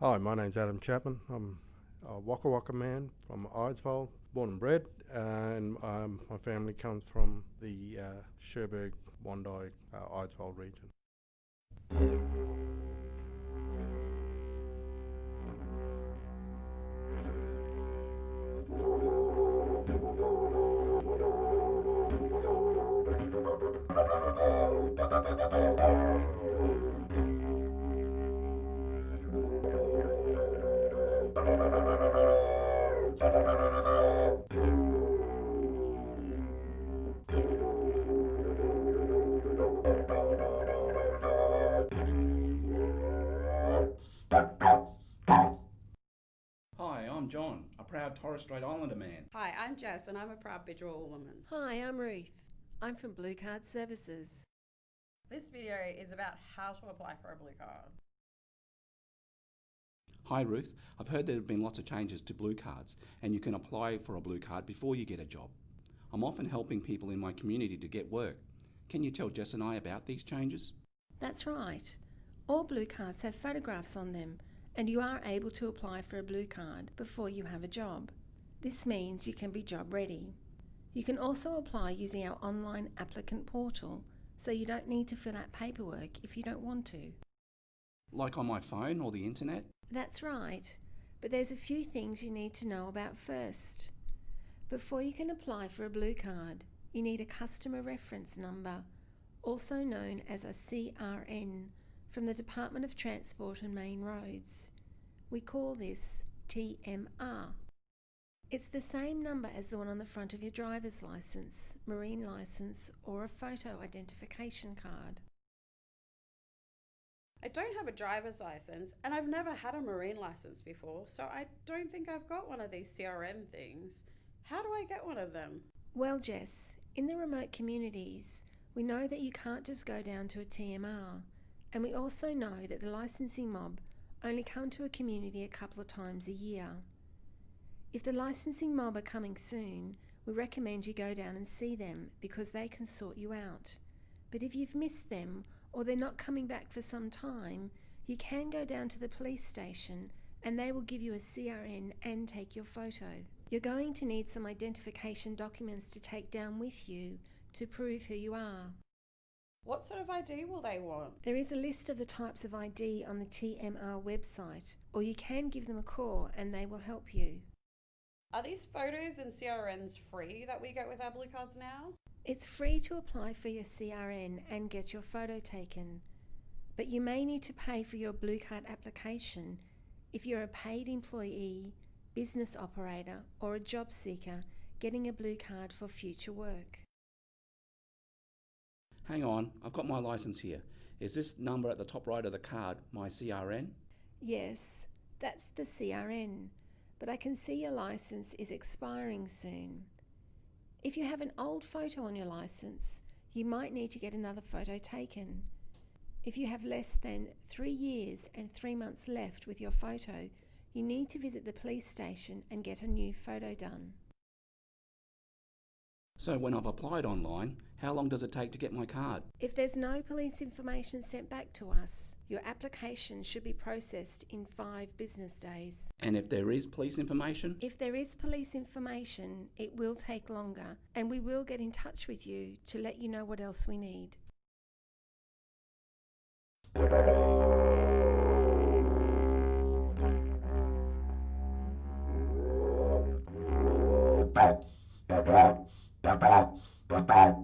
Hi, my name's Adam Chapman. I'm a Waka Waka man from Eidsvold, born and bred, and um, my family comes from the uh, Cherbourg, Wondai, uh, Eidsvold region. Hi, I'm John, a proud Torres Strait Islander man. Hi, I'm Jess and I'm a proud Bidjara woman. Hi, I'm Ruth. I'm from Blue Card Services. This video is about how to apply for a blue card. Hi Ruth, I've heard there have been lots of changes to blue cards and you can apply for a blue card before you get a job. I'm often helping people in my community to get work. Can you tell Jess and I about these changes? That's right. All blue cards have photographs on them, and you are able to apply for a blue card before you have a job. This means you can be job ready. You can also apply using our online applicant portal, so you don't need to fill out paperwork if you don't want to. Like on my phone or the internet? That's right, but there's a few things you need to know about first. Before you can apply for a blue card, you need a customer reference number, also known as a CRN, from the Department of Transport and Main Roads. We call this TMR. It's the same number as the one on the front of your driver's license, marine license, or a photo identification card. I don't have a driver's license and I've never had a marine license before, so I don't think I've got one of these CRN things. How do I get one of them? Well, Jess, in the remote communities, we know that you can't just go down to a TMR, and we also know that the licensing mob only come to a community a couple of times a year. If the licensing mob are coming soon, we recommend you go down and see them because they can sort you out. But if you've missed them or they're not coming back for some time, you can go down to the police station and they will give you a CRN and take your photo. You're going to need some identification documents to take down with you to prove who you are. What sort of ID will they want? There is a list of the types of ID on the TMR website, or you can give them a call and they will help you. Are these photos and CRNs free that we get with our blue cards now? It's free to apply for your CRN and get your photo taken, but you may need to pay for your blue card application if you're a paid employee, business operator, or a job seeker getting a blue card for future work. Hang on, I've got my license here. Is this number at the top right of the card my CRN? Yes, that's the CRN, but I can see your license is expiring soon. If you have an old photo on your license, you might need to get another photo taken. If you have less than three years and three months left with your photo, you need to visit the police station and get a new photo done. So when I've applied online, how long does it take to get my card? If there's no police information sent back to us, your application should be processed in five business days. And if there is police information? If there is police information, it will take longer, and we will get in touch with you to let you know what else we need. Bye-bye. Bye-bye.